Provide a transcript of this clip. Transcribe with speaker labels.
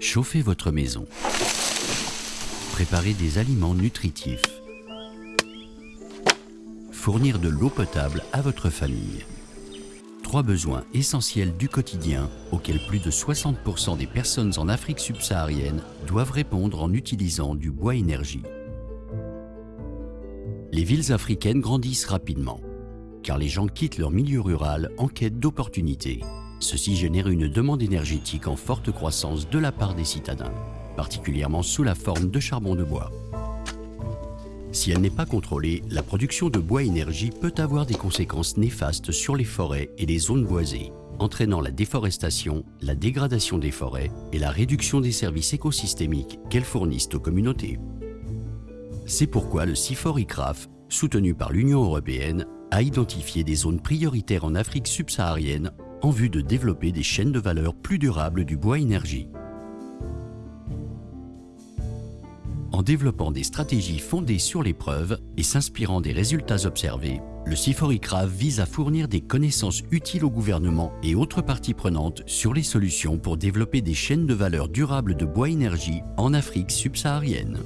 Speaker 1: Chauffez votre maison. Préparez des aliments nutritifs. Fournir de l'eau potable à votre famille. Trois besoins essentiels du quotidien auxquels plus de 60% des personnes en Afrique subsaharienne doivent répondre en utilisant du bois énergie. Les villes africaines grandissent rapidement, car les gens quittent leur milieu rural en quête d'opportunités. Ceci génère une demande énergétique en forte croissance de la part des citadins, particulièrement sous la forme de charbon de bois. Si elle n'est pas contrôlée, la production de bois énergie peut avoir des conséquences néfastes sur les forêts et les zones boisées, entraînant la déforestation, la dégradation des forêts et la réduction des services écosystémiques qu'elles fournissent aux communautés. C'est pourquoi le CIFOR-ICRAF, soutenu par l'Union européenne, a identifié des zones prioritaires en Afrique subsaharienne en vue de développer des chaînes de valeur plus durables du bois énergie. En développant des stratégies fondées sur les preuves et s'inspirant des résultats observés, le CIFOR-ICRAF vise à fournir des connaissances utiles au gouvernement et autres parties prenantes sur les solutions pour développer des chaînes de valeur durables de bois énergie en Afrique subsaharienne.